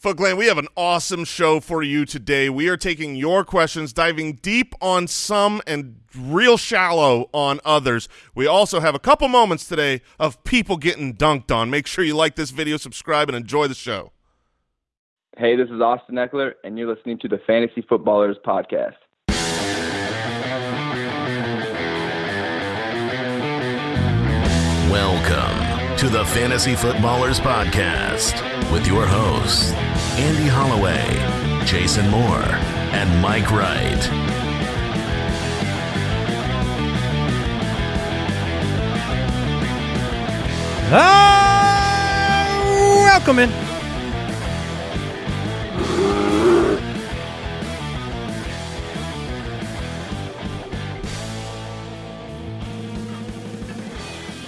Foot Clan, we have an awesome show for you today. We are taking your questions, diving deep on some and real shallow on others. We also have a couple moments today of people getting dunked on. Make sure you like this video, subscribe, and enjoy the show. Hey, this is Austin Ekeler, and you're listening to the Fantasy Footballers Podcast. Welcome to the Fantasy Footballers Podcast with your hosts, Andy Holloway, Jason Moore, and Mike Wright. Ah, welcome in.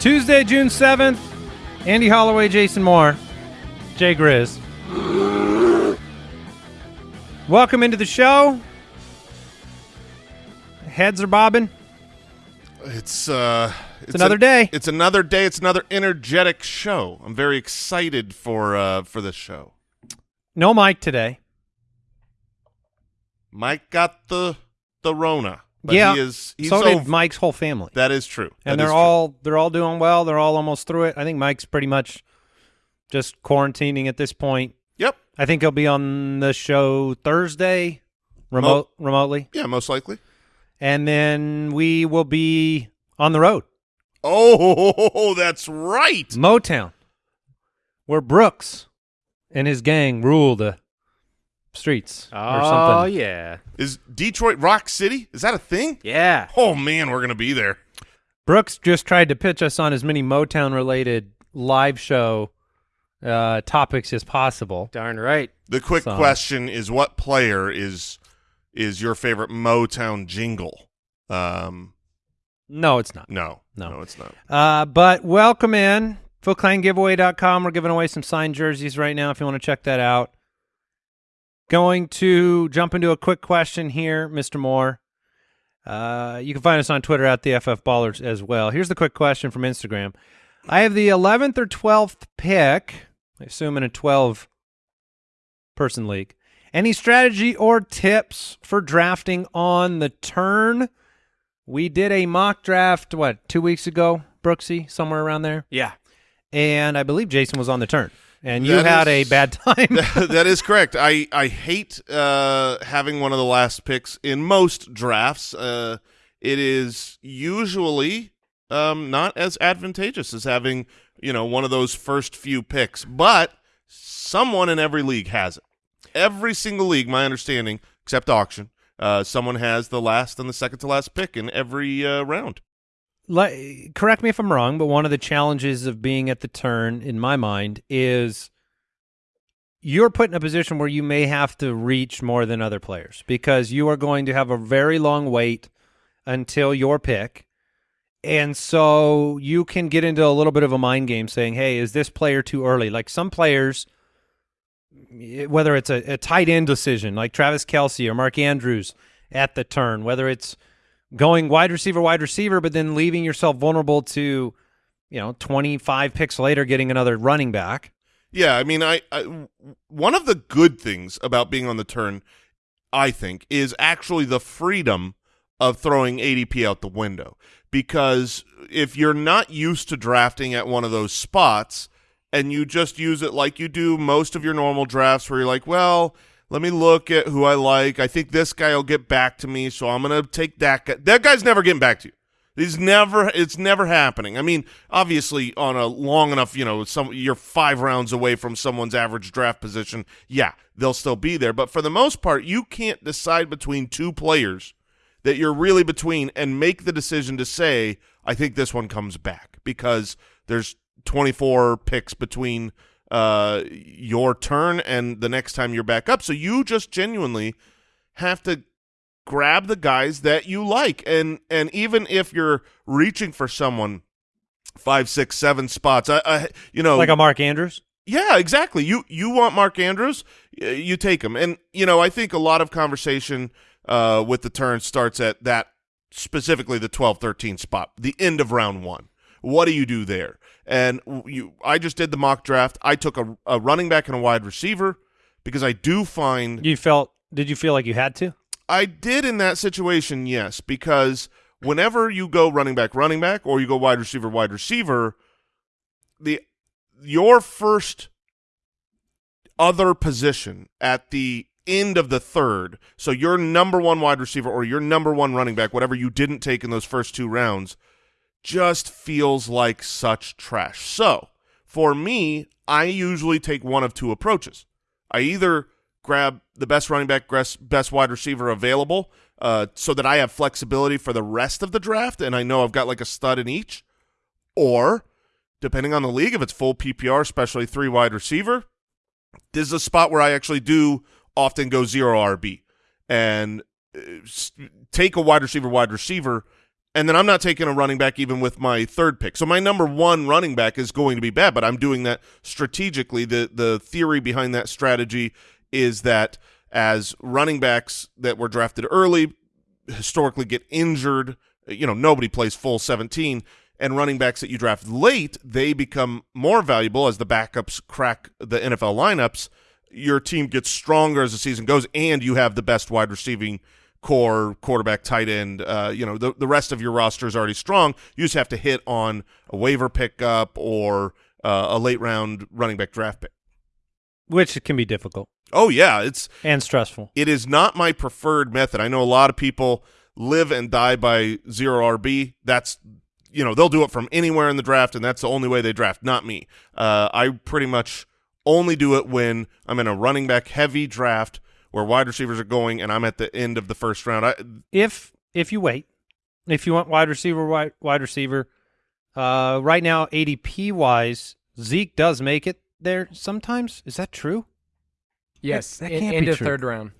Tuesday, June 7th. Andy Holloway, Jason Moore, Jay Grizz. Welcome into the show. Heads are bobbing. It's uh, it's, another a- day. It's another day. It's another energetic show. I'm very excited for uh for this show. No Mike today. Mike got the the Rona, but yeah. he is so did over- Mike's whole family. That is true, and That is they're true. all they're all doing well. They're all almost through it. I think Mike's pretty much just quarantining at this point. Yep. I think he'll be on the show Thursday, remote remotely, Yeah, most likely. and then we will be on the road, Oh, that's right. Motown, where Brooks and his gang rule the streets or Oh something. yeah, Is Detroit Rock City? Is that a thing? yeah. Oh man, we're gonna be there. Brooks just tried to pitch us on as many Motown related live show uh, topics as possible. Darn right. The quick So- question is, what player is is your favorite Motown jingle? Um, No, it's not. no, No. no, it's not. Uh, but welcome in. FootClanGiveaway.com. We're giving away some signed jerseys right now if you want to check that out. Going to jump into a quick question here, Mr. Moore. Uh, you can find us on Twitter at the FF Ballers as well. Here's the quick question from Instagram. I have the 11th or 12th pick, I assume in a 12 person league. Any strategy or tips for drafting on the turn? We did a mock draft, what, two weeks ago, Brooksy, somewhere around there? Yeah. And I believe Jason was on the turn. And you That had is- a bad time. that is correct. I I hate uh, having one of the last picks in most drafts. Uh, it is usually um, not as advantageous as having you know one of those first few picks, but someone in every league has it. Every single league, my understanding, except auction, uh, someone has the last and the second to last pick in every uh, round. Correct me if I'm wrong, but one of the challenges of being at the turn, in my mind, is you're put in a position where you may have to reach more than other players because you are going to have a very long wait until your pick. And so you can get into a little bit of a mind game saying, hey, is this player too early? Like some players, whether it's a, a tight end decision like Travis Kelce or Mark Andrews at the turn, whether it's going wide receiver, wide receiver, but then leaving yourself vulnerable to, you know, 25 picks later getting another running back. Yeah, I mean, I, I one of the good things about being on the turn, I think, is actually the freedom of throwing ADP out the window. Because if you're not used to drafting at one of those spots, and you just use it like you do most of your normal drafts, where you're like, well, let me look at who I like. I think this guy will get back to me, so I'm gonna take that guy. That guy's never getting back to you. He's never. It's never happening. I mean, obviously, on a long enough, you know, some you're five rounds away from someone's average draft position. Yeah, they'll still be there, but for the most part, you can't decide between two players that you're really between and make the decision to say, I think this one comes back because there's 24 picks between uh, your turn and the next time you're back up. So you just genuinely have to grab the guys that you like, and and even if you're reaching for someone five, six, seven spots, I, I you know, Like a Mark Andrews? yeah, exactly. You you want Mark Andrews, you take him, and you know I think a lot of conversation uh, with the turn starts at that specifically the 12-13 spot, the end of round one. What do you do there? And you, I just did the mock draft. I took a, a running back and a wide receiver because I do find You felt? Did you feel like you had to? I did in that situation, yes, because whenever you go running back, running back, or you go wide receiver, wide receiver, the your first other position at the end of the third, so your number one wide receiver or your number one running back, whatever you didn't take in those first two rounds, just feels like such trash. So for me, I usually take one of two approaches. I either grab the best running back, best wide receiver available, uh, so that I have flexibility for the rest of the draft, and I know I've got like a stud in each, or depending on the league, if it's full PPR, especially three wide receiver, this is a spot where I actually do often go zero RB and uh, take a wide receiver, wide receiver, and then I'm not taking a running back even with my third pick. So my number one running back is going to be bad, but I'm doing that strategically. The the theory behind that strategy is that as running backs that were drafted early historically get injured, you know, nobody plays full 17 and running backs that you draft late, they become more valuable as the backups crack the NFL lineups. Your team gets stronger as the season goes, and you have the best wide receiving core, quarterback, tight end. Uh, you know, the, the rest of your roster is already strong. You just have to hit on a waiver pickup or uh, a late round running back draft pick. Which can be difficult Oh yeah, it's and stressful. it is not my preferred method. I know a lot of people live and die by zero RB. That's you know they'll do it from anywhere in the draft, and that's the only way they draft. Not me. Uh, I pretty much only do it when I'm in a running back heavy draft where wide receivers are going, and I'm at the end of the first round. I, If if you wait, if you want wide receiver, wide wide receiver, uh, right now ADP wise, Zeke does make it there sometimes. Is that true? Yes, that in- can't be into true. third round.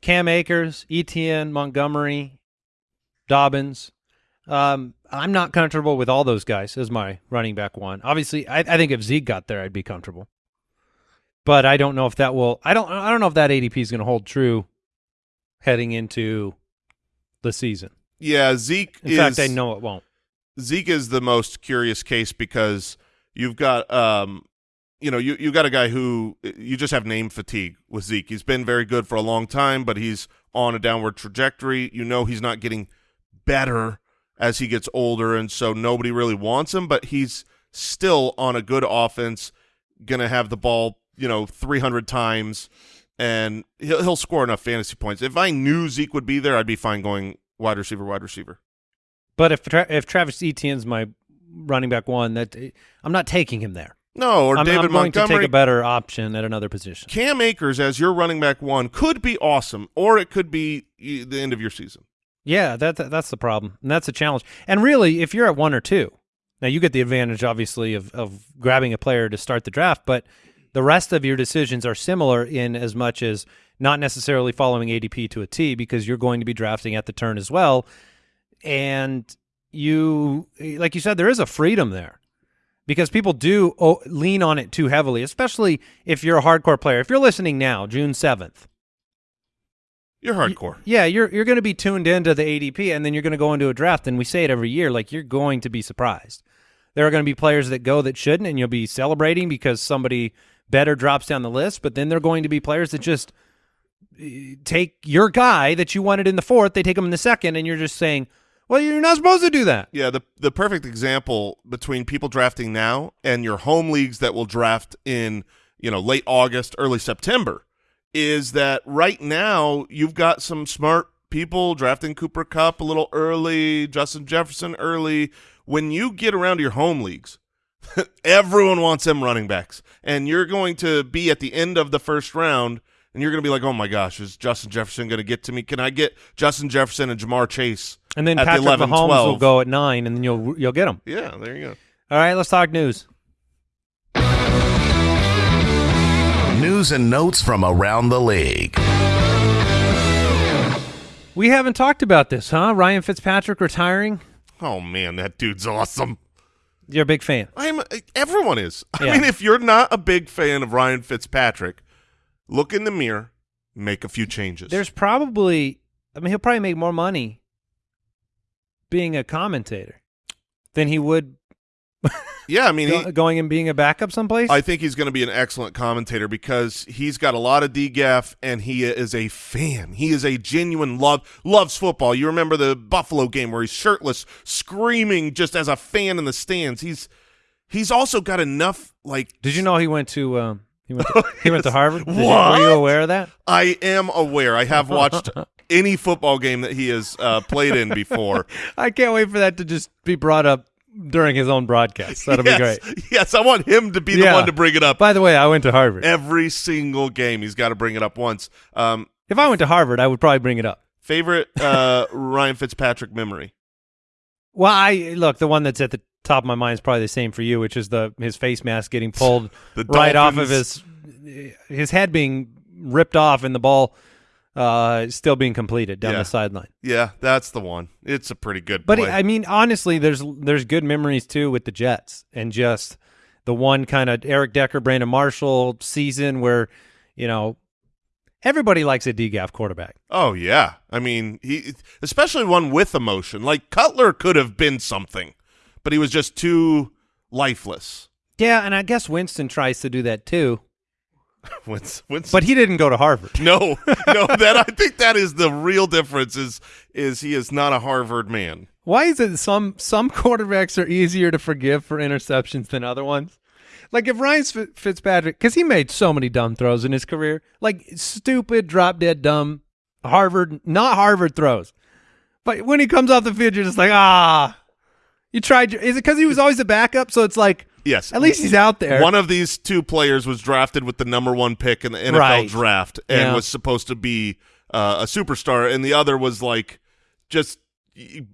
Cam Akers, Etienne, Montgomery, Dobbins. Um, I'm not comfortable with all those guys as my running back one. Obviously, I, I think if Zeke got there, I'd be comfortable. But I don't know if that will. I don't. I don't know if that ADP is going to hold true heading into the season. yeah, Zeke In is fact, I know it won't. Zeke is the most curious case because you've got um you know you you got a guy who you just have name fatigue with Zeke. He's been very good for a long time, but he's on a downward trajectory. You know he's not getting better as he gets older, and so nobody really wants him. But he's still on a good offense, gonna have the ball you know 300 times, and he'll he'll score enough fantasy points. If I knew Zeke would be there, I'd be fine going wide receiver, wide receiver. But if Tra- if Travis Etienne's my running back one, that I'm not taking him there. No, or I'm, David I'm going to take a better option at another position. Cam Akers as your running back one could be awesome, or it could be the end of your season. Yeah, that, that that's the problem, and that's a challenge. And really, if you're at one or two, now you get the advantage, obviously, of of grabbing a player to start the draft, but the rest of your decisions are similar in as much as not necessarily following ADP to a T because you're going to be drafting at the turn as well, and you, like you said, there is a freedom there because people do oh, lean on it too heavily, especially if you're a hardcore player. If you're listening now, June seventh. You're hardcore. Yeah, you're you're going to be tuned into the ADP, and then you're going to go into a draft, and we say it every year. Like you're going to be surprised. There are going to be players that go that shouldn't, and you'll be celebrating because somebody better drops down the list. But then there are going to be players that just eh, take your guy that you wanted in the fourth, they take him in the second, and you're just saying, "Well, you're not supposed to do that." Yeah, the the perfect example between people drafting now and your home leagues that will draft in you know late August, early September, is that right now you've got some smart people drafting Cooper Kupp a little early, Justin Jefferson early. When you get around to your home leagues, everyone wants them running backs, and you're going to be at the end of the first round. And you're going to be like, oh my gosh, is Justin Jefferson going to get to me? Can I get Justin Jefferson and Ja'Marr Chase And then at the Patrick 11, Mahomes 12? will go at nine, and then you'll you'll get him. Yeah, there you go. All right, let's talk news. News and notes from around the league. We haven't talked about this, huh? Ryan Fitzpatrick retiring. Oh man, that dude's awesome. You're a big fan. I'm everyone is. I mean, if you're not a big fan of Ryan Fitzpatrick, look in the mirror, make a few changes. There's probably, I mean, he'll probably make more money being a commentator than he would Yeah, I mean, he, going and being a backup someplace? I think he's going to be an excellent commentator because he's got a lot of DGAF and he is a fan. He is a genuine love loves football. You remember the Buffalo game where he's shirtless, screaming just as a fan in the stands. He's he's also got enough like Did you know he went to um, he went to, he went to Harvard? Did you- were you aware of that? I am aware. I have watched any football game that he has uh, played in before. I can't wait for that to just be brought up during his own broadcast. That'll be great. Yes, I want him to be the one to bring it up By the way, I went to Harvard. every single game. He's got to bring it up once. Um, If I went to Harvard, I would probably bring it up. favorite uh, Ryan Fitzpatrick memory. Well, I look the one that's at the top of my mind is probably the same for you, which is the his face mask getting pulled The right off of his his head being ripped off and the ball uh, still being completed down Yeah. the sideline. Yeah, that's the one. It's a pretty good But play. I mean, honestly, there's there's good memories too with the Jets and just the one kind of Eric Decker, Brandon Marshall season where you know everybody likes a DGAF quarterback. oh yeah, I mean he, especially one with emotion. Like Cutler could have been something, but he was just too lifeless. Yeah, and I guess Winston tries to do that too, Wins- Winston- but he didn't go to Harvard. no, no, that I think that is the real difference. Is is he is not a Harvard man. Why is it some some quarterbacks are easier to forgive for interceptions than other ones? Like if Ryan Fi- Fitzpatrick, because he made so many dumb throws in his career, like stupid, drop dead dumb Harvard, not Harvard throws. But when he comes off the field, you're just like, ah, you tried. Your, is it because he was always a backup? So it's like, Yes, at least he's out there. One of these two players was drafted with the number one pick in the NFL Right. draft and Yeah. was supposed to be uh, a superstar, and the other was like just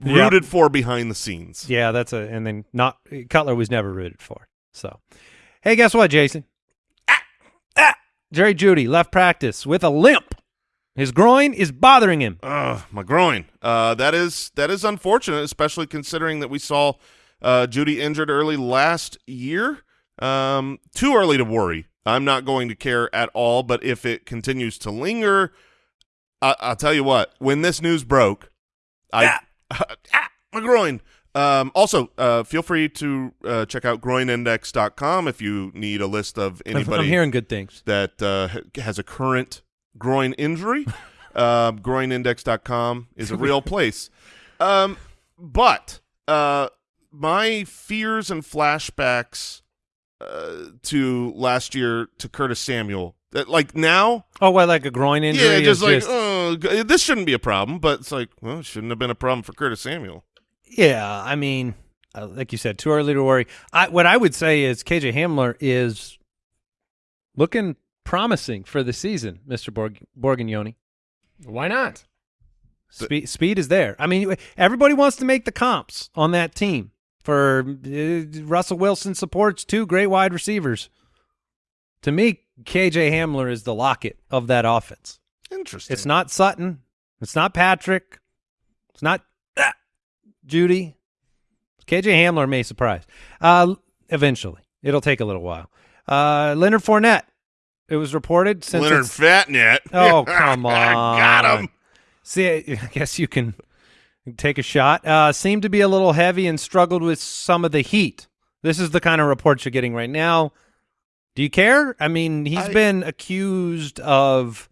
rooted for behind the scenes. yeah, that's a, and then not Cutler was never rooted for. So, hey, guess what, Jason? Ah, ah, Jerry Jeudy left practice with a limp. His groin is bothering him. Ugh, my groin. Uh, that is that is unfortunate, especially considering that we saw uh, Jeudy injured early last year. Um, too early to worry. I'm not going to care at all. But if it continues to linger, I- I'll tell you what. When this news broke, I ah, my groin. Um, also, uh, feel free to uh, check out groinindex.com if you need a list of anybody I'm hearing good things. that uh, has a current groin injury. uh, groinindex.com is a real place. Um, but uh, my fears and flashbacks uh, to last year to Curtis Samuel, that like now, Oh, what, like a groin injury? yeah, just like just- oh, this shouldn't be a problem. But it's like, well, it shouldn't have been a problem for Curtis Samuel. yeah. I mean, uh, like you said, too early to worry. I, what I would say is KJ Hamler is looking promising for the season, Mister Borg- Borgignoni. Why not? Speed, speed is there. I mean, everybody wants to make the comps on that team. For uh, Russell Wilson supports two great wide receivers. To me, KJ Hamler is the Lockett of that offense. Interesting. It's not Sutton. It's not Patrick. It's not ah, Jeudy. KJ Hamler may surprise. Uh, eventually, it'll take a little while. Uh, Leonard Fournette. It was reported since Leonard Fatnet. Oh, come on, Got him. See, I guess you can take a shot. Uh, seemed to be a little heavy and struggled with some of the heat. This is the kind of reports you're getting right now. Do you care? I mean, he's I- been accused of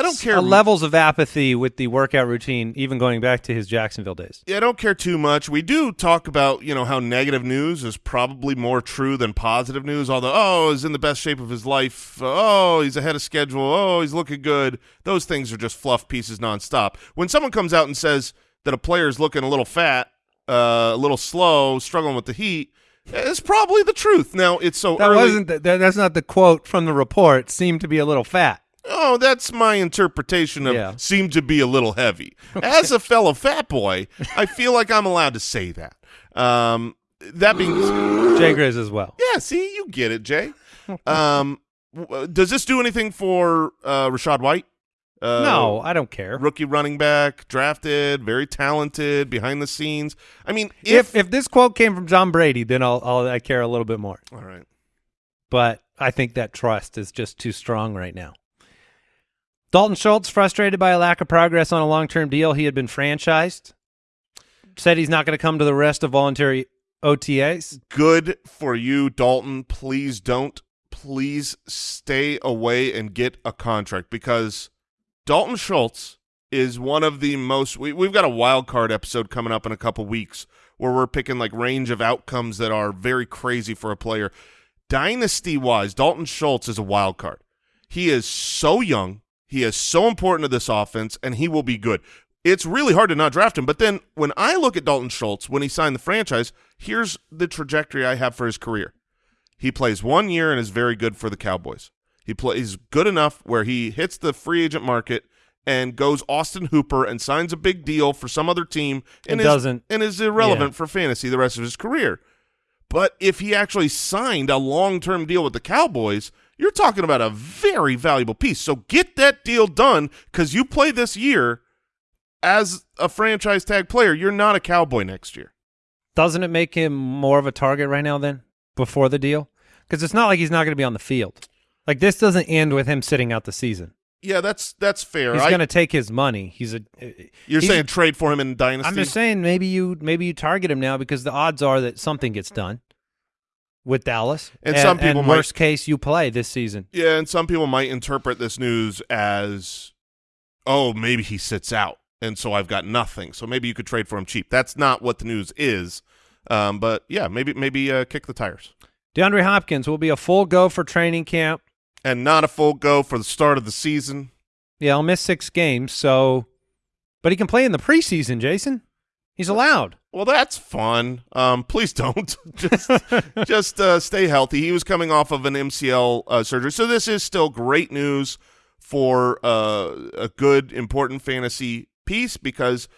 I don't care. uh, levels of apathy with the workout routine, even going back to his Jacksonville days. Yeah, I don't care too much. We do talk about, you know, how negative news is probably more true than positive news. Although, oh, he's in the best shape of his life. Oh, he's ahead of schedule. Oh, he's looking good. Those things are just fluff pieces nonstop. When someone comes out and says that a player is looking a little fat, uh, a little slow, struggling with the heat, it's probably the truth. Now, it's so That early. wasn't the, that, that's not the quote from the report. Seemed to be a little fat. Oh, that's my interpretation of Yeah. seem to be a little heavy. As a fellow fat boy, I feel like I'm allowed to say that. Um, that being Jay Grizz as well. Yeah, see, you get it, Jay. Um, does this do anything for uh, Rachaad White? Uh, no, I don't care. Rookie running back, drafted, very talented, behind the scenes. I mean, If if, if this quote came from John Brady, then I'll, I'll I care a little bit more. all right, but I think that trust is just too strong right now. Dalton Schultz, frustrated by a lack of progress on a long term deal, he had been franchised. Said he's not going to come to the rest of voluntary OTAs. Good for you, Dalton. Please don't. Please stay away and get a contract because Dalton Schultz is one of the most. We, we've got a wild card episode coming up in a couple weeks where we're picking like range of outcomes that are very crazy for a player. Dynasty wise, Dalton Schultz is a wild card. He is so young. He is so important to this offense, and he will be good. It's really hard to not draft him. But then when I look at Dalton Schultz, when he signed the franchise, here's the trajectory I have for his career. He plays one year and is very good for the Cowboys. He plays good enough where he hits the free agent market and goes Austin Hooper and signs a big deal for some other team and It is, doesn't- and is irrelevant yeah. for fantasy the rest of his career. But if he actually signed a long-term deal with the Cowboys, you're talking about a very valuable piece. So get that deal done because you play this year as a franchise tag player. You're not a Cowboy next year. Doesn't it make him more of a target right now then before the deal? Because it's not like he's not going to be on the field. Like this doesn't end with him sitting out the season. Yeah, that's that's fair. He's going to take his money. He's a. Uh, you're he's- saying trade for him in Dynasty? I'm just saying maybe you maybe you target him now because the odds are that something gets done with Dallas. And some people might- worst case you play this season. Yeah, and some people might interpret this news as, oh, maybe he sits out, and so I've got nothing. So maybe you could trade for him cheap. That's not what the news is. Um, but yeah, maybe maybe uh, kick the tires, DeAndre Hopkins will be a full go for training camp. and not a full go for the start of the season. Yeah, I'll miss six games. So, but he can play in the preseason. Jason, he's allowed. Well, that's fun. Um, please don't just just uh, stay healthy. He was coming off of an MCL uh, surgery, so this is still great news for uh, a good, important fantasy piece because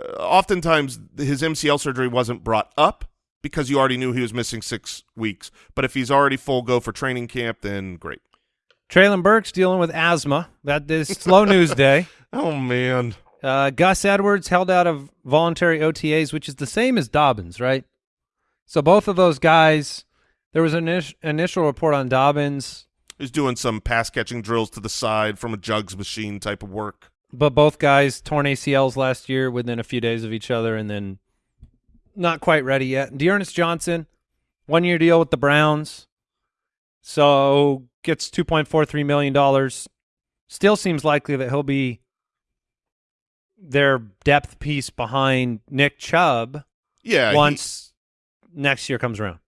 uh, oftentimes his MCL surgery wasn't brought up because you already knew he was missing six weeks. But if he's already full go for training camp, then great. Treylon Burks dealing with asthma. That is slow news day. Oh man, Uh, Gus Edwards held out of voluntary OTAs, which is the same as Dobbins, right? So both of those guys, there was an init- initial report on Dobbins, he's doing some pass catching drills to the side from a jugs machine type of work. but both guys torn ACLs last year within a few days of each other, and then not quite ready yet. D'Ernest Johnson, one year deal with the Browns, so gets two point four three million dollars. Still seems likely that he'll be their depth piece behind Nick Chubb. Yeah, he- once next year comes around.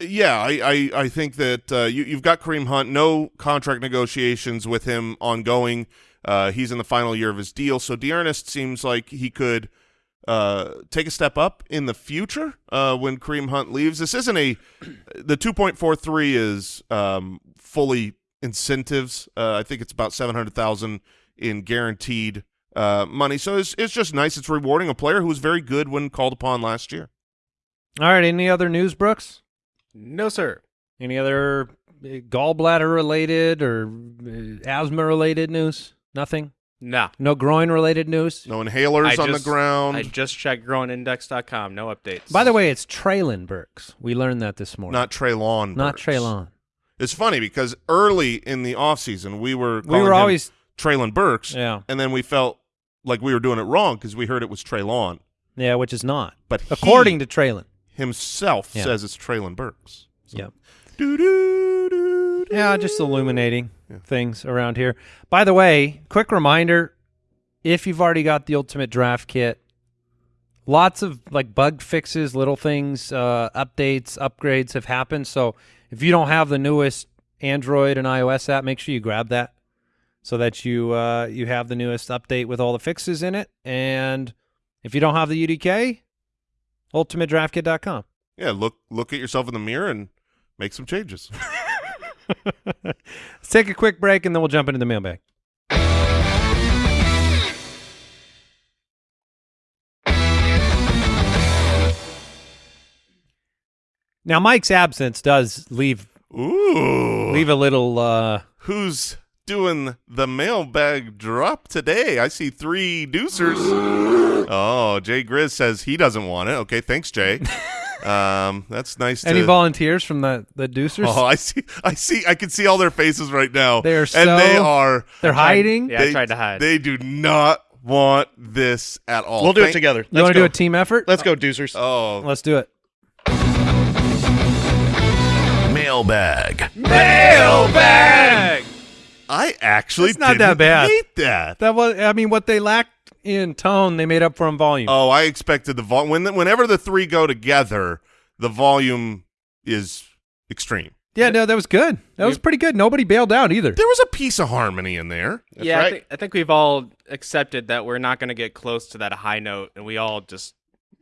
Yeah, I, I, I think that uh, you, you've got Kareem Hunt. No contract negotiations with him ongoing. Uh, he's in the final year of his deal, so D'Ernest seems like he could uh, take a step up in the future uh, when Kareem Hunt leaves. This isn't a the two point four three is um, fully incentives. Uh, I think it's about seven hundred thousand in guaranteed uh, money. So it's it's just nice. It's rewarding a player who was very good when called upon last year. All right. Any other news, Brooks? No, sir. Any other uh, gallbladder related or uh, asthma related news? Nothing. Nah. No groin related news. No inhalers I on just- the ground. I just checked groinindex.com. No updates. By the way, it's Treylon Burks. We learned that this morning. not Treylon. not Burks. Treylon. It's funny because early in the offseason, we were We were him always Treylon Burks, yeah and then we felt like we were doing it wrong because we heard it was Treylon, yeah, which is not but he according to Treylon. himself Yeah. says it's Treylon Burks. So- Yep. Doo-doo-doo-doo. Yeah, just illuminating Yeah. things around here. By the way, quick reminder: if you've already got the Ultimate Draft Kit, lots of like bug fixes, little things, uh, updates, upgrades have happened. So if you don't have the newest Android and iOS app, make sure you grab that so that you uh, you have the newest update with all the fixes in it. And if you don't have the UDK, ultimatedraftkit.com. Yeah, look look at yourself in the mirror and make some changes. Let's take a quick break and then we'll jump into the mailbag. Now, Mike's absence does leave Ooh, leave a little. Uh, who's doing the mailbag drop today? I see three deucers. oh, Jay Grizz says he doesn't want it. Okay, thanks, Jay. um, that's nice. any to, volunteers from the the Deucers? Oh, I see. I see. I can see all their faces right now. They are and they are. They're hiding. Yeah, I they- tried to hide. They do not want this at all. We'll do it together. You Let's want to do a team effort? Let's go, Deucers. Oh, Let's do it. Mailbag. Mailbag. I actually It's not didn't that bad. hate that. That was, I mean, what they lacked in tone, they made up for in volume. Oh, I expected the volume. When whenever the three go together, the volume is extreme. yeah, no, that was good. That was pretty good. Nobody bailed out either. There was a piece of harmony in there. yeah, I, right. think, I think we've all accepted that we're not going to get close to that high note, and we all just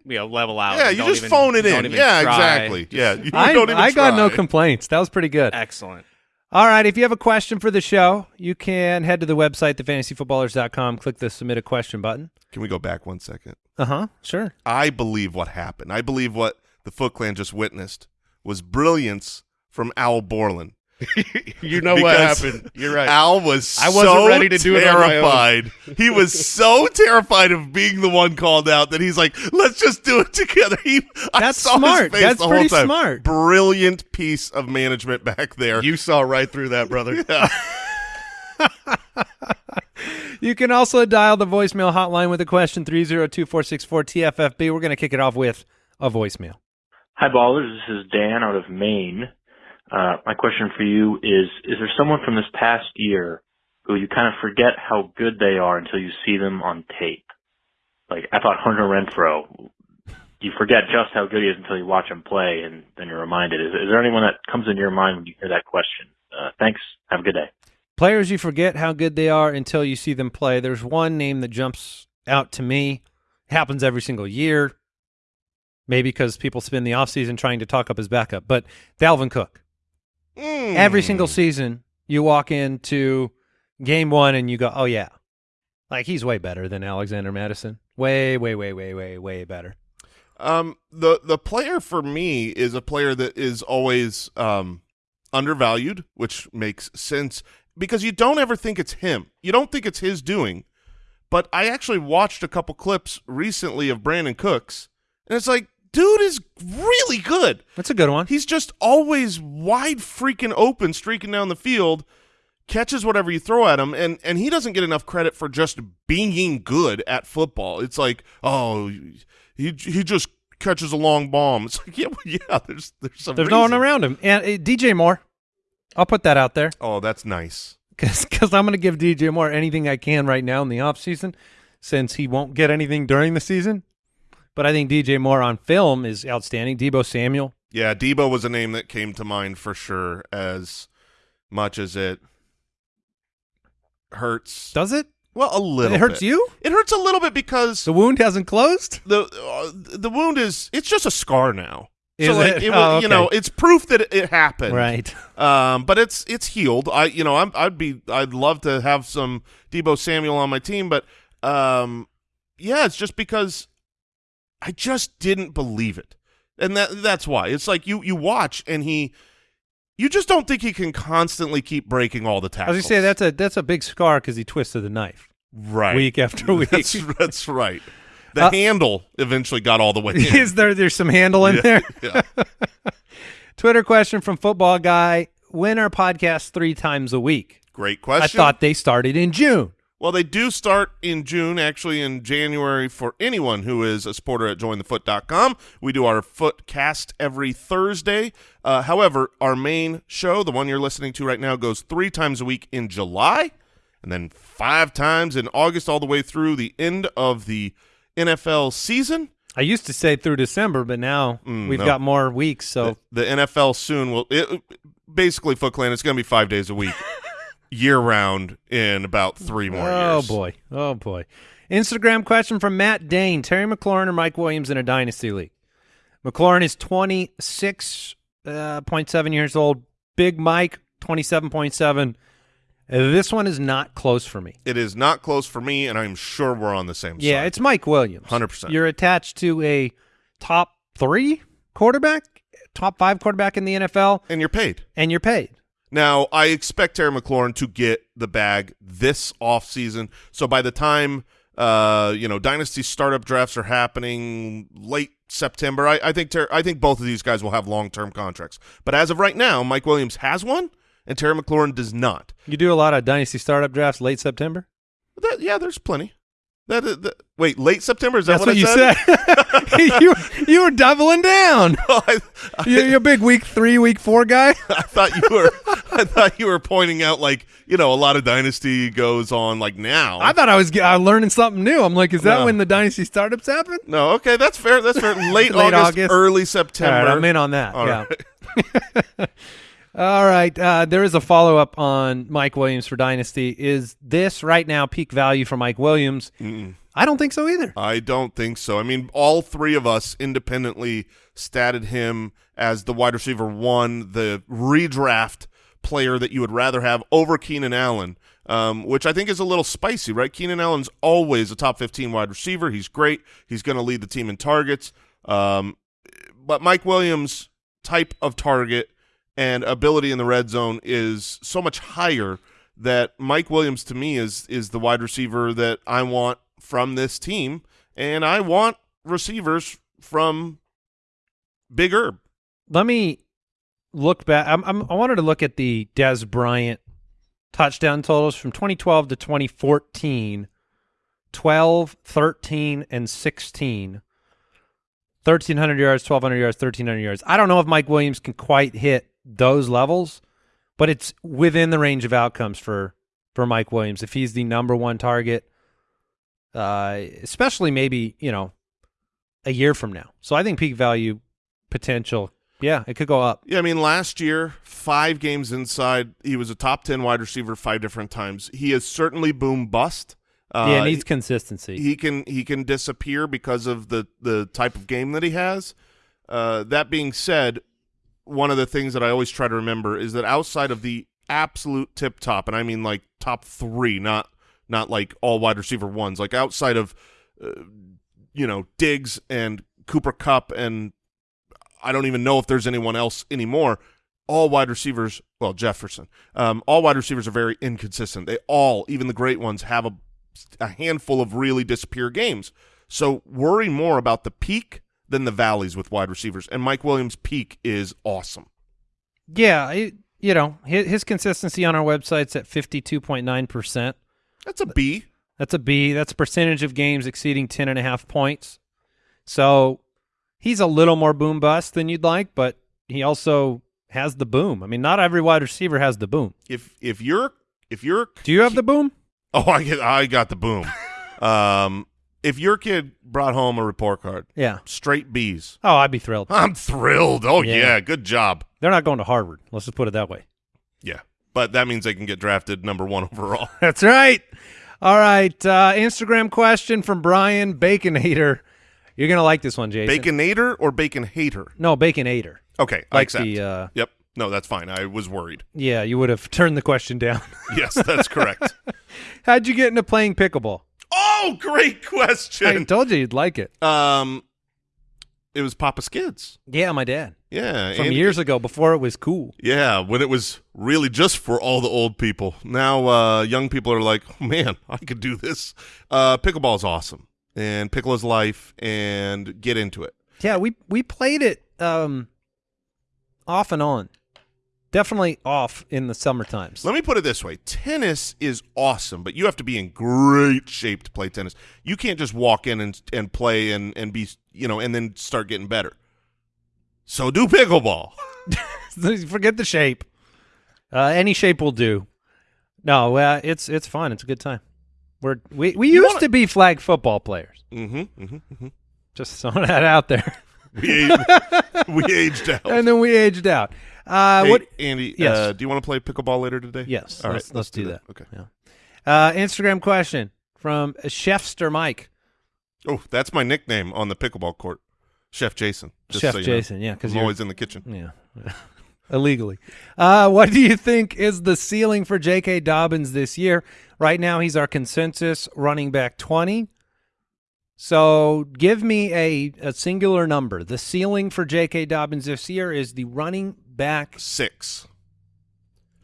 you know level out. Yeah, you just even- phone it in. Yeah, try. exactly. Just- Yeah, you I, don't even I got no complaints. That was pretty good. excellent. All right. If you have a question for the show, you can head to the website, thefantasyfootballers.com, click the submit a question button. Can we go back one second? Uh huh. Sure. I believe what happened. I believe what the Foot Clan just witnessed was brilliance from Al Borland. you know what happened. You're right. Al was I wasn't so ready to do it on my own. he was so terrified of being the one called out that he's like, "Let's just do it together." He, I That's saw his smart. face That's the pretty time. smart. Brilliant piece of management back there. you saw right through that, brother. You can also dial the voicemail hotline with a question 302 464 TFFB. We're going to kick it off with a voicemail. Hi, ballers. This is Dan out of Maine. Uh, my question for you is: Is there someone from this past year who you kind of forget how good they are until you see them on tape? Like I thought Hunter Renfrow. You forget just how good he is until you watch him play, and then you're reminded. Is, is there anyone that comes into your mind when you hear that question? Uh, thanks. Have a good day. Players you forget how good they are until you see them play. There's one name that jumps out to me. happens every single year. Maybe because people spend the offseason trying to talk up his backup. But Dalvin Cook. Mm. Every single season, you walk into game one and you go, oh, yeah. Like, he's way better than Alexander Mattison. Way, way, way, way, way, way better. Um, the the player for me is a player that is always um undervalued, which makes sense because you don't ever think it's him. You don't think it's his doing. But I actually watched a couple clips recently of Brandin Cooks, and it's like, dude is really good. That's a good one. He's just always wide freaking open, streaking down the field, catches whatever you throw at him, and and he doesn't get enough credit for just being good at football. It's like, oh, he he just catches a long bomb. It's like, yeah, well, yeah. There's there's some. There's no one around him. And uh, DJ Moore, I'll put that out there. Oh, that's nice. because I'm going to give DJ Moore anything I can right now in the offseason since he won't get anything during the season. But I think DJ Moore on film is outstanding. Deebo Samuel. Yeah, Deebo was a name that came to mind for sure. As much as it hurts, Does it? well, a little. it hurts bit. you? It hurts a little bit because The wound hasn't closed? the uh, the wound is it's just a scar now. Is so like, it? it Oh, okay. you know, it's proof that it, it happened. Right. Um, but it's it's healed. I you know I'm I'd be I'd love to have some Deebo Samuel on my team, but um, yeah, it's just because I just didn't believe it, and that that's why it's like you you watch and he. You just don't think he can constantly keep breaking all the tackles. going to say, that's a, that's a big scar because he twisted the knife right week after week. That's, that's right. The Uh, handle eventually got all the way in. is there there's some handle in Yeah, there? yeah. Twitter question from Football Guy. When are podcasts three times a week? Great question. I thought they started in June. Well, they do start in June, actually in January for anyone who is a supporter at jointhefoot.com. We do our footcast every Thursday. Uh, however, our main show, the one you're listening to right now, goes three times a week in July and then five times in August all the way through the end of the NFL season. I used to say through December, but now Mm, we've no. got more weeks. So The, the NFL soon will it, basically Foot Clan. It's going to be five days a week, year round, in about three more oh years. Oh boy, oh boy. Instagram question from Matt Dane: Terry McLaurin or Mike Williams in a dynasty league? McLaurin is twenty six uh, point seven years old. Big Mike twenty seven point seven. This one is not close for me. It is not close for me, and I'm sure we're on the same side. Yeah, it's Mike Williams. 100%. You're attached to a top three quarterback, top five quarterback in the NFL, and you're paid. and you're paid. Now, I expect Terry McLaurin to get the bag this offseason. So by the time uh, you know dynasty startup drafts are happening late September, I, I think Ter- I think both of these guys will have long term contracts. But as of right now, Mike Williams has one, and Terry McLaurin does not. You do a lot of dynasty startup drafts late September. That, yeah, there's plenty. That, is- that wait, late September is that That's what, what, I you said. you you were doubling down. I, I, You're, you're a big week three, week four guy. I thought you were I thought you were pointing out like you know a lot of dynasty goes on like now. I thought I was uh, learning something new. I'm like, is that No. when the dynasty startups happen? no, okay, that's fair. That's fair. Late, Late August, August. early September. right, I'm in on that. All yeah. right. All right. Uh, there is a follow up on Mike Williams for Dynasty. Is this right now peak value for Mike Williams? Mm-mm. I don't think so either. I don't think so. I mean, all three of us independently statted him as the wide receiver one, the redraft player that you would rather have over Keenan Allen, um, which I think is a little spicy, right? Keenan Allen's always a top 15 wide receiver. He's great. He's going to lead the team in targets. Um, but Mike Williams' type of target and ability in the red zone is so much higher that Mike Williams to me is is the wide receiver that I want from this team, and I want receivers from Big Herb. Let me look back. I'm, I'm, I wanted to look at the Dez Bryant touchdown totals from 2012 to 2014 12, 13, and 16. 1,300 yards, 1,200 yards, 1,300 yards. I don't know if Mike Williams can quite hit those levels, but it's within the range of outcomes for, for Mike Williams. If he's the number one target, uh, especially maybe, you know, a year from now. So I think peak value potential, yeah, it could go up. Yeah, I mean, last year, five games inside, he was a top 10 wide receiver five different times. He is certainly boom bust. Uh, yeah, needs consistency. he can he can disappear because of the the type of game that he has. Uh, that being said, one of the things that I always try to remember is that outside of the absolute tip top, and I mean like top three, not not like all wide receiver ones, like outside of uh, you know Diggs and Cooper Kupp, and I don't even know if there's anyone else anymore. All wide receivers, well Jefferson, um, all wide receivers are very inconsistent. They all, even the great ones, have a a handful of really disappear games. So worry more about the peak than the valleys with wide receivers. And Mike Williams' peak is awesome. yeah, it, you know, his, his consistency on our website's at 52.9%. That's a B. That's a B. That's a percentage of games exceeding 10 and a half points. So he's a little more boom bust than you'd like, but he also has the boom. I mean, not every wide receiver has the boom. If if you're if you're Do you have the boom? oh I get I got the boom. um, if your kid brought home a report card, Yeah. straight B's. Oh, I'd be thrilled. I'm thrilled. Oh Yeah. yeah, good job. They're not going to Harvard. Let's just put it that way. Yeah, but that means they can get drafted number one overall. That's right. All right. Uh, Instagram question from Brian Baconator. You're going to like this one, Jason. Baconator or bacon hater? No, Baconator. Okay, I accept. the, uh, yep. No, that's fine. I was worried. yeah, you would have turned the question down. Yes, that's correct. How'd you get into playing pickleball? Oh, great question. I told you you'd like it. Um, it was Papa Skids. Yeah, my dad. Yeah, From years ago before it was cool. Yeah, when it was really just for all the old people. Now, uh, young people are like, oh, man, I could do this. Uh, pickleball is awesome, and pickle is life, and get into it. Yeah, we we played it um off and on. Definitely off in the summer times. Let me put it this way: tennis is awesome, but you have to be in great shape to play tennis. You can't just walk in and and play and and be you know and then start getting better. So do pickleball. Forget the shape. Uh, any shape will do. No, uh, it's it's fun. It's a good time. We're we we You used to be flag football players. mm-hmm, mm-hmm, mm-hmm. Just throwing that out there. We aged, we aged out. and then we aged out. Uh, Hey, what? Andy? Yes. Uh, do you want to play pickleball later today? Yes. All right, let's, let's do that. Okay. Yeah. Uh, Instagram question from Chefster Mike. Oh, that's my nickname on the pickleball court, Chef Jason. just Chef so you know. Jason. Yeah, because I'm you're always in the kitchen. Yeah. Illegally. Uh, what do you think is the ceiling for J.K. Dobbins this year? Right now, he's our consensus running back 20. So give me a, a singular number. The ceiling for J.K. Dobbins this year is the running back. Six.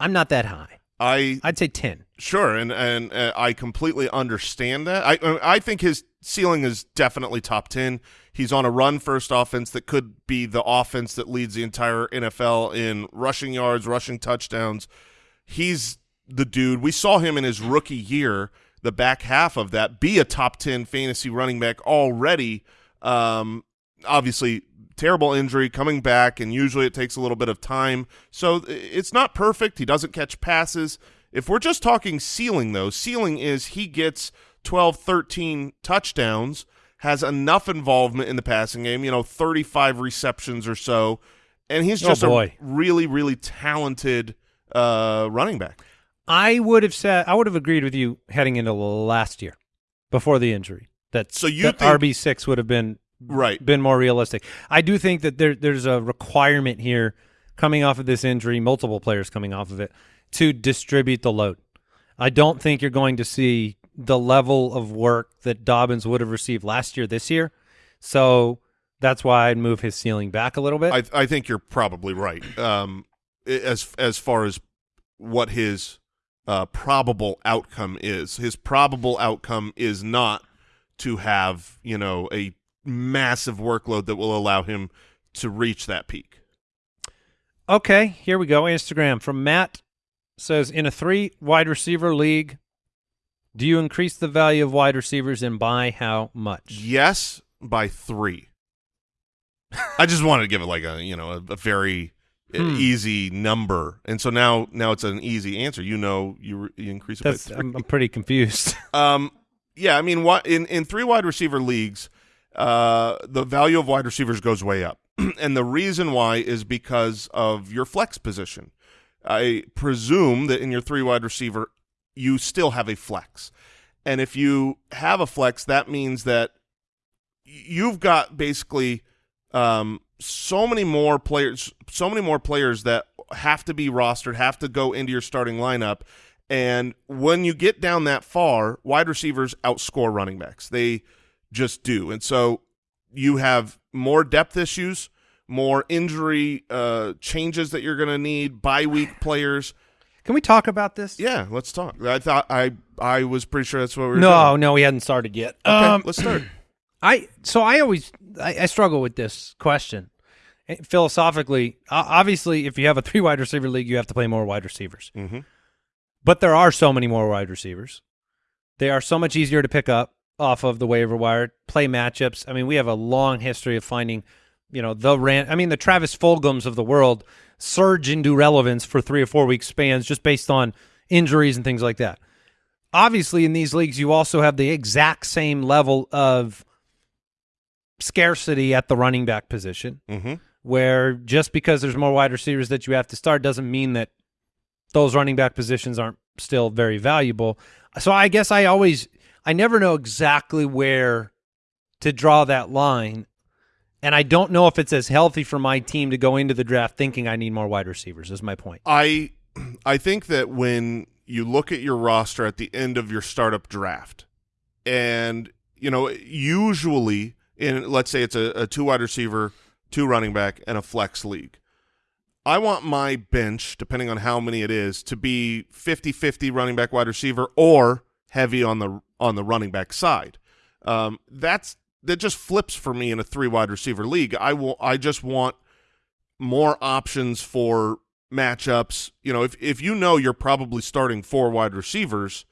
I'm not that high. I I'd say 10. sure, and and uh, I completely understand that. I uh, I think his ceiling is definitely top ten. He's on a run first offense that could be the offense that leads the entire NFL in rushing yards, rushing touchdowns. He's the dude. We saw him in his rookie year the back half of that, be a top 10 fantasy running back already. Um, obviously, terrible injury coming back, and usually it takes a little bit of time. So it's not perfect. He doesn't catch passes. If we're just talking ceiling, though, ceiling is he gets 12, 13 touchdowns, has enough involvement in the passing game, you know, 35 receptions or so, and he's Oh, just a really, really talented uh, running back. I would have said I would have agreed with you heading into last year before the injury. That So you that RB six would have been Right. been more realistic. I do think that there there's a requirement here coming off of this injury, multiple players coming off of it, to distribute the load. I don't think you're going to see the level of work that Dobbins would have received last year this year. So that's why I'd move his ceiling back a little bit. I, I think you're probably right. Um, as as far as what his uh, probable outcome is, his probable outcome is not to have you know a massive workload that will allow him to reach that peak. Okay, here we go. Instagram from Matt says in a three wide receiver league, do you increase the value of wide receivers and by how much? Yes, by three. I just wanted to give it like a you know a, a very Hmm. easy number, and so now now it's an easy answer. You know, you, you increase it That's by 3 I'm, I'm pretty confused. Um, yeah, I mean, what in in three wide receiver leagues, uh, the value of wide receivers goes way up, and the reason why is because of your flex position. I presume that in your three wide receiver, you still have a flex, and if you have a flex, that means that you've got basically um, so many more players, so many more players that have to be rostered, have to go into your starting lineup. And when you get down that far, wide receivers outscore running backs. They just do. And so you have more depth issues, more injury uh, changes that you're going to need, bye week players. Can we talk about this? Yeah, let's talk. I thought I I was pretty sure that's what we were No, doing. no, we hadn't started yet. Okay, Um, let's start. I so I always I, I struggle with this question Eh, philosophically. Obviously, if you have a three wide receiver league, you have to play more wide receivers. hmm But there are so many more wide receivers. They are so much easier to pick up off of the waiver wire, play matchups. I mean, we have a long history of finding, you know, the ran. I mean, the Travis Fulghams of the world surge into relevance for three or four week spans just based on injuries and things like that. Obviously, in these leagues, you also have the exact same level of scarcity at the running back position hmm where just because there's more wide receivers that you have to start doesn't mean that those running back positions aren't still very valuable. So I guess I always I never know exactly where to draw that line. And I don't know if it's as healthy for my team to go into the draft thinking I need more wide receivers is my point. I I think that when you look at your roster at the end of your startup draft, and you know usually in let's say it's a, a two wide receiver, two running back, and a flex league. I want my bench, depending on how many it is, to be 50-50 running back wide receiver or heavy on the on the running back side. Um, that's that just flips for me in a three wide receiver league. I will I just want more options for matchups. You know, if if you know you're probably starting four wide receivers,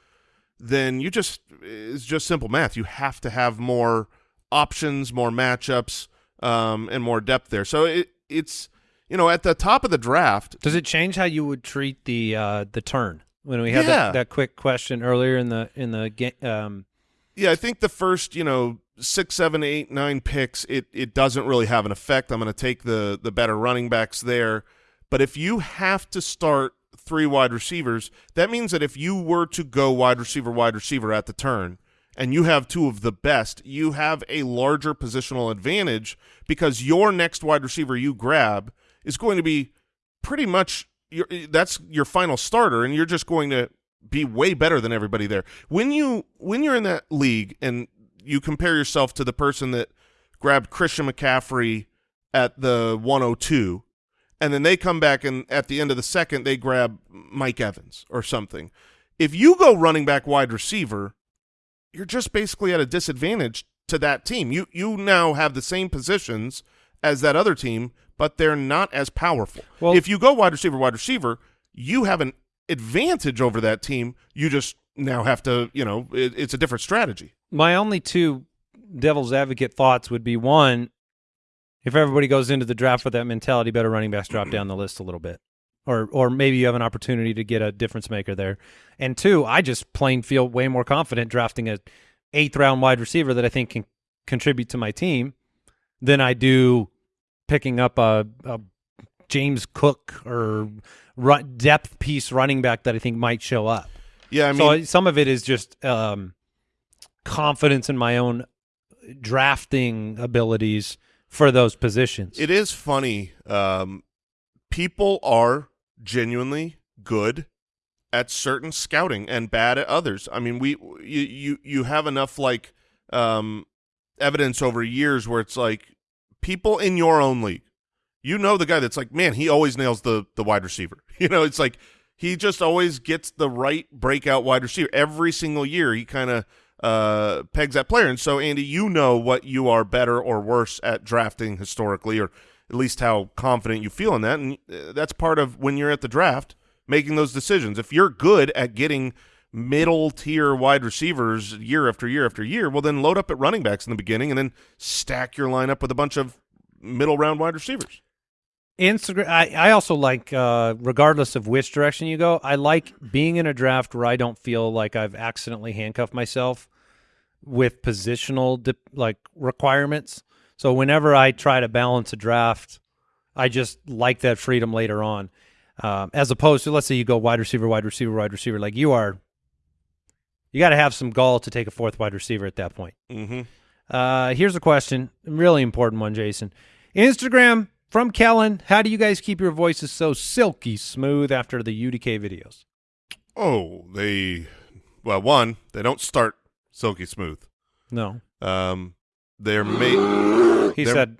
then you just it's just simple math. You have to have more options, more matchups, um, and more depth there. So it it's you know at the top of the draft. Does it change how you would treat the uh, the turn when we had Yeah. that, that quick question earlier in the in the game? Um, Yeah, I think the first you know six, seven, eight, nine picks, it it doesn't really have an effect. I'm going to take the the better running backs there. But if you have to start three wide receivers, that means that if you were to go wide receiver, wide receiver at the turn, and you have two of the best, you have a larger positional advantage because your next wide receiver you grab is going to be pretty much your that's your final starter, and you're just going to be way better than everybody there. When you when you're in that league and you compare yourself to the person that grabbed Christian McCaffrey at the 102 and then they come back and at the end of the second they grab Mike Evans or something. If you go running back wide receiver, you're just basically at a disadvantage to that team. You you now have the same positions as that other team, but they're not as powerful. Well- if you go wide receiver wide receiver, you have an advantage over that team. You just now have to, you know, it, it's a different strategy. My only two devil's advocate thoughts would be one, if everybody goes into the draft with that mentality, better running backs drop down the list a little bit. Or or maybe you have an opportunity to get a difference maker there. And two, I just plain feel way more confident drafting a eighth round wide receiver that I think can contribute to my team than I do picking up a, a James Cook or depth piece running back that I think might show up. Yeah, I mean, so some of it is just um, confidence in my own drafting abilities for those positions. It is funny. Um, people are genuinely good at certain scouting and bad at others. I mean, we you you you have enough like um, evidence over years where it's like people in your own league. You know the guy that's like, man, he always nails the the wide receiver. You know, it's like he just always gets the right breakout wide receiver every single year. He kind of uh, pegs that player. And so, Andy, you know what you are better or worse at drafting historically, or at least how confident you feel in that. And uh, that's part of when you're at the draft making those decisions. If you're good at getting middle tier wide receivers year after year after year, well, then load up at running backs in the beginning and then stack your lineup with a bunch of middle round wide receivers. Instagram. I, I also like, uh, regardless of which direction you go, I like being in a draft where I don't feel like I've accidentally handcuffed myself with positional like requirements. So whenever I try to balance a draft, I just like that freedom later on, um, as opposed to let's say you go wide receiver, wide receiver, wide receiver. Like you are, you got to have some gall to take a fourth wide receiver at that point. Mm-hmm. Uh, here's a question, really important one, Jason. Instagram from Kellen. How do you guys keep your voices so silky smooth after the UDK videos? Oh, they well, one, they don't start silky smooth. No, Um, they're made. he They're- said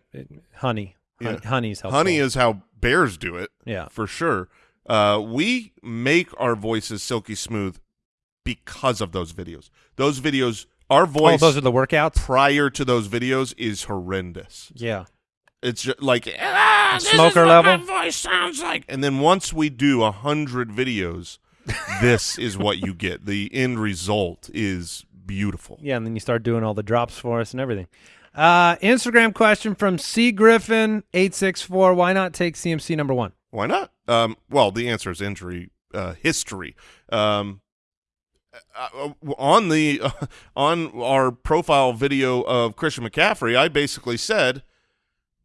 honey. Hon- Yeah. Honey's helpful. Honey is how bears do it. yeah. for sure. Uh, we make our voices silky smooth because of those videos. Those videos, our Oh, voice those are the workouts. prior to those videos is horrendous. Yeah. It's just like ah, Smoker level? Voice sounds like. And then once we do a hundred videos, this is what you get. The end result is beautiful. Yeah, and then you start doing all the drops for us and everything. Uh, Instagram question from C Griffin eight six four. Why not take CMC number one? Why not? Um, well, the answer is injury uh, history. Um, uh, on the on our profile video of Christian McCaffrey, I basically said,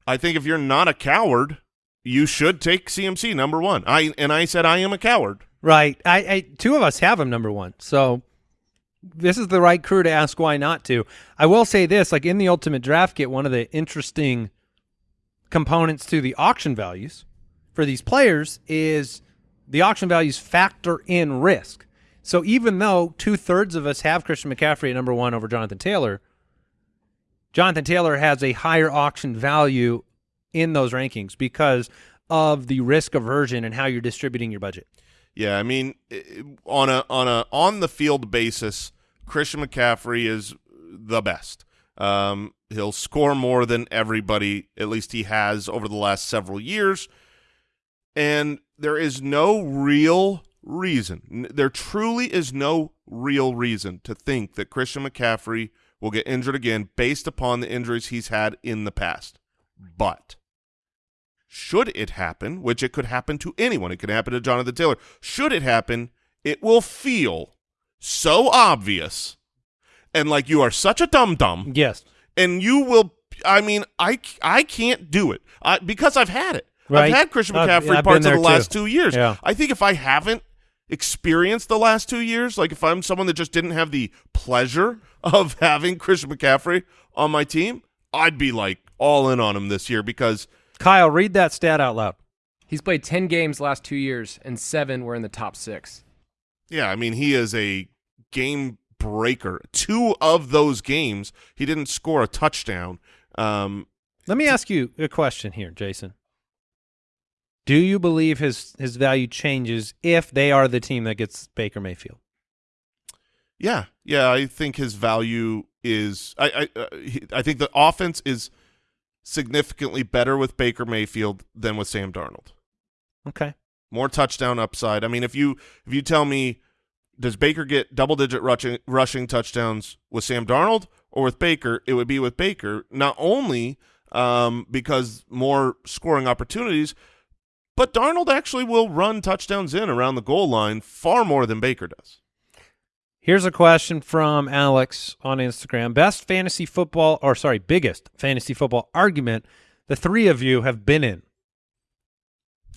I think if you're not a coward, you should take CMC number one. I and I said I am a coward. Right. I, I two of us have him number one. So this is the right crew to ask why not to. I will say this, like in the ultimate draft kit, one of the interesting components to the auction values for these players is the auction values factor in risk. So even though two thirds of us have Christian McCaffrey at number one over Jonathan Taylor, Jonathan Taylor has a higher auction value in those rankings because of the risk aversion and how you're distributing your budget. Yeah, I mean, on a on a on the field basis, Christian McCaffrey is the best. Um, he'll score more than everybody, at least he has over the last several years. And there is no real reason, there truly is no real reason to think that Christian McCaffrey will get injured again based upon the injuries he's had in the past. But should it happen, which it could happen to anyone, it could happen to Jonathan Taylor. Should it happen, it will feel so obvious and like you are such a dum dum, Yes. and you will. I mean, I I can't do it I, because I've had it. Right. I've had Christian McCaffrey I've parts of the last too. two years. Yeah. I think if I haven't experienced the last two years, like if I'm someone that just didn't have the pleasure of having Christian McCaffrey on my team, I'd be like all in on him this year because Kyle, read that stat out loud. He's played 10 games last two years, and seven were in the top six. Yeah, I mean, he is a game breaker. Two of those games, he didn't score a touchdown. Um, Let me ask you a question here, Jason. Do you believe his his value changes if they are the team that gets Baker Mayfield? yeah, yeah, I think his value is. I I, uh, I think the offense is significantly better with Baker Mayfield than with Sam Darnold. Okay. More touchdown upside. I mean, if you if you tell me does Baker get double digit rushing rushing touchdowns with Sam Darnold or with Baker? It would be with Baker, not only um, because more scoring opportunities, but Darnold actually will run touchdowns in around the goal line far more than Baker does. Here's a question from Alex on Instagram. Best fantasy football, or sorry, biggest fantasy football argument the three of you have been in.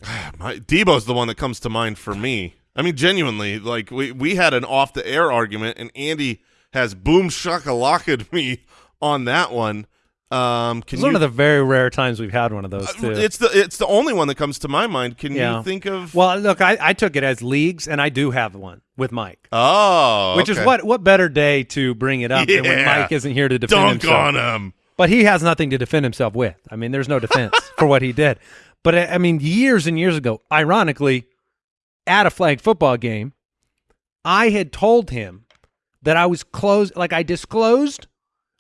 My, Deebo's the one that comes to mind for me. I mean, genuinely, like we we had an off the air argument, and Andy has boom shakalaked me on that one. Um, can It's you, one of the very rare times we've had one of those uh, too. it's the it's the only one that comes to my mind. Can Yeah. you think of? well, look, I, I took it as leagues, and I do have one with Mike. oh, Which is what what better day to bring it up than when Mike isn't here to defend dunk himself. on him. But he has nothing to defend himself with. I mean, there's no defense for what he did. But I I mean, years and years ago, ironically, at a flag football game, I had told him that I was closed, like I disclosed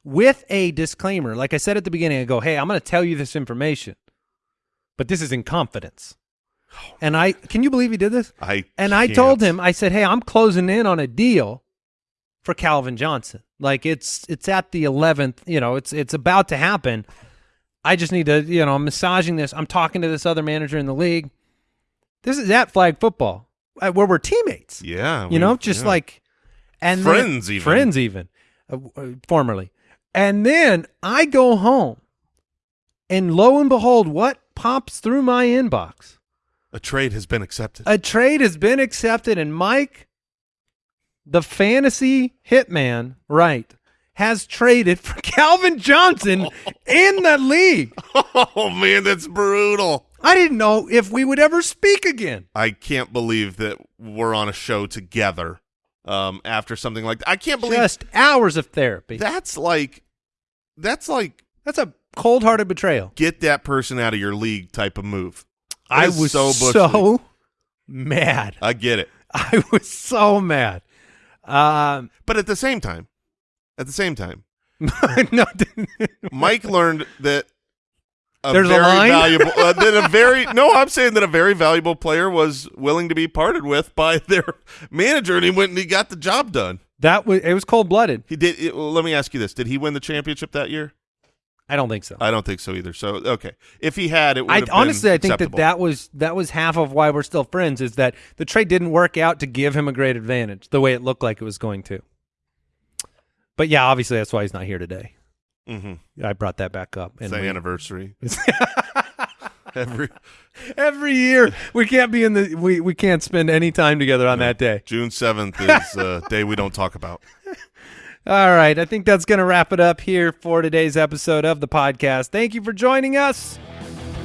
with a disclaimer. Like I said at the beginning, I go, "Hey, I'm going to tell you this information, but this is in confidence." And I can you believe he did this? I And I told him, I said, "Hey, I'm closing in on a deal for Calvin Johnson. Like it's it's at the 11th, you know, it's it's about to happen. I just need to, you know, I'm massaging this. I'm talking to this other manager in the league. This is at flag football where we're teammates. Yeah, you know, just yeah. like and then- Friends even. friends even uh, uh, formerly. And then I go home and lo and behold, what pops through my inbox? a trade has been accepted. A trade has been accepted, and Mike, the fantasy hitman, right, has traded for Calvin Johnson in the league. oh man, that's brutal. I didn't know if we would ever speak again. I can't believe that we're on a show together um, after something like that. I can't believe Just hours of therapy. that's like that's like That's a cold-hearted betrayal. get that person out of your league type of move. That I was so so, mad. I get it, I was so mad. Um, but at the same time, at the same time, no, Mike learned that a There's a very line? valuable uh, that a very no, I'm saying that a very valuable player was willing to be parted with by their manager, and he went and he got the job done. that was it was cold-blooded. He did. It, well, let me ask you this: Did he win the championship that year? I don't think so. I don't think so either. So okay, if he had, it would I have been honestly, I think that that was that was half of why we're still friends. Is that the trade didn't work out to give him a great advantage the way it looked like it was going to. But yeah, obviously that's why he's not here today. Mhm. I brought that back up. It's the we- anniversary. Every every year we can't be in the we, we can't spend any time together on that day. June seventh is a day we don't talk about. All right, I think that's going to wrap it up here for today's episode of the podcast. Thank you for joining us.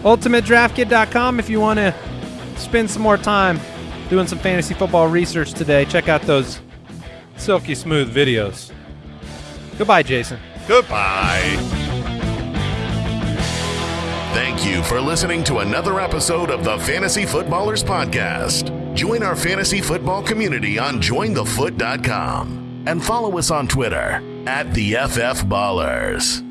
UltimateDraftKit.com if you want to spend some more time doing some fantasy football research today. Check out those silky smooth videos. Goodbye, Jason. Goodbye. Thank you for listening to another episode of the Fantasy Footballers Podcast. Join our fantasy football community on jointhefoot.com and follow us on Twitter at the FF Ballers.